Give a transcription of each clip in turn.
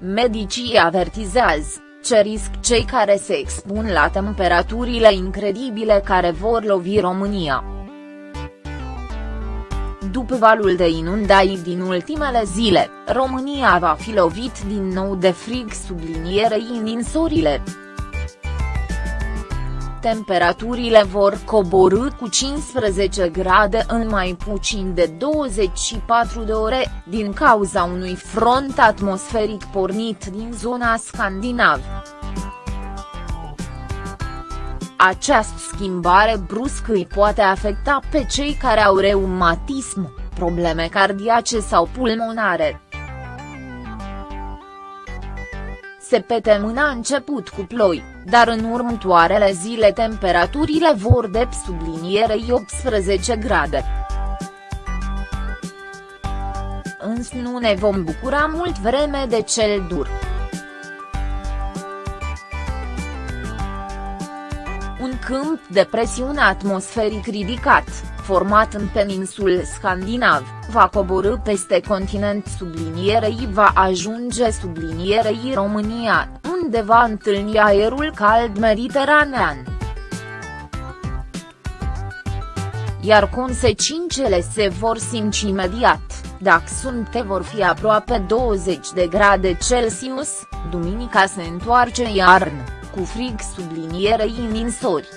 medicii avertizează, ce risc cei care se expun la temperaturile incredibile care vor lovi România. După valul de inundații din ultimele zile, România va fi lovit din nou de frig sublinierei ninsorile. Temperaturile vor coborâ cu 15 grade în mai puțin de 24 de ore, din cauza unui front atmosferic pornit din zona scandinavă. Această schimbare bruscă îi poate afecta pe cei care au reumatism, probleme cardiace sau pulmonare. Septemâna a început cu ploi, dar în următoarele zile temperaturile vor de sublinierei 18 grade. Însă nu ne vom bucura mult vreme de cel dur. Un câmp de presiune atmosferic ridicat, format în peninsul scandinav, va coborâ peste continent sublinierei va ajunge sublinierei România, unde va întâlni aerul cald mediteranean. Iar consecințele se vor simți imediat, dacă sunte vor fi aproape 20 de grade Celsius, duminica se întoarce iarnă, cu frig sublinierei ninsori.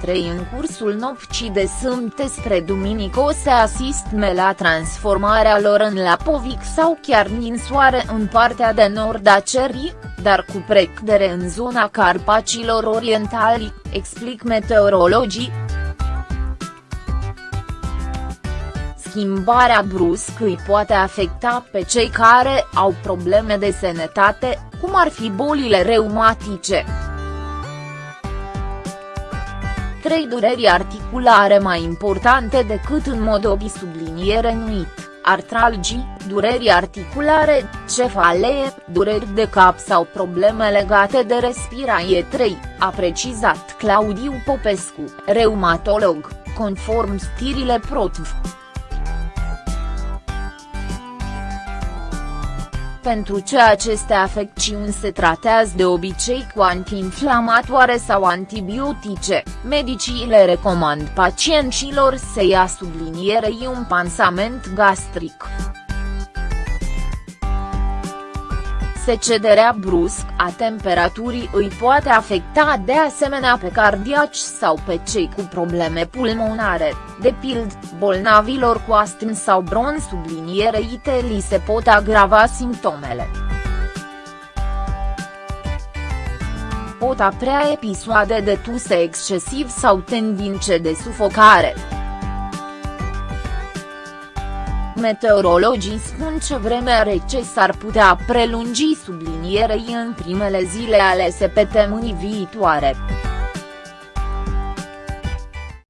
3 în cursul nopții de sâmbătă spre duminică o să asistme la transformarea lor în lapovic sau chiar ninsoare în partea de nord a cerii, dar cu precădere în zona Carpacilor Orientali, explic meteorologii. Schimbarea bruscă îi poate afecta pe cei care au probleme de sănătate, cum ar fi bolile reumatice trei dureri articulare mai importante decât în mod obi subliniere nuit, artralgii, dureri articulare, cefalee, dureri de cap sau probleme legate de respirație 3, a precizat Claudiu Popescu, reumatolog, conform stirile ProTV. Pentru ce aceste afecțiuni se tratează de obicei cu antiinflamatoare sau antibiotice, medicii le recomand pacienților să ia sublinierei un pansament gastric. Secederea brusc a temperaturii îi poate afecta de asemenea pe cardiaci sau pe cei cu probleme pulmonare, de pild, bolnavilor cu astm sau bron sublinierei li se pot agrava simptomele. Pot aprea episoade de tuse excesiv sau tendințe de sufocare. Meteorologii spun ce vremea rece s-ar putea prelungi sublinierei în primele zile ale săptămânii viitoare.